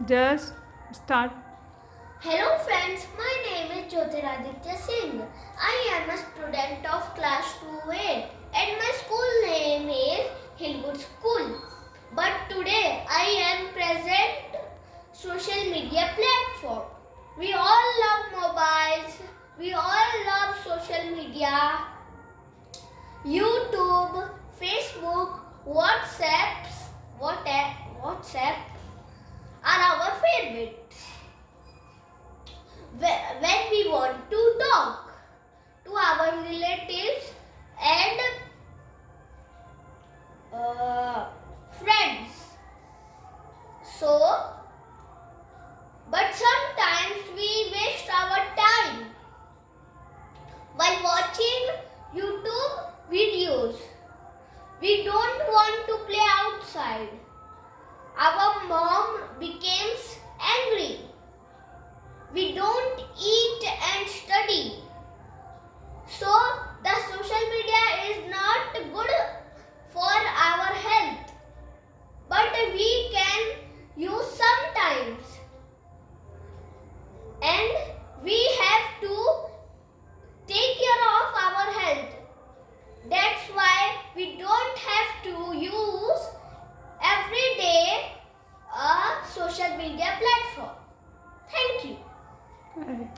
Just start. Hello friends, my name is Jyotiraditya Singh. I am a student of class 2A and my school name is Hillwood School. But today I am present social media platform. We all love mobiles. We all love social media. YouTube, Facebook, WhatsApps, WhatsApp, WhatsApp When we want to talk to our relatives and uh, friends. So, but sometimes we waste our time while watching YouTube videos. We don't want to play outside. media platform. Thank you.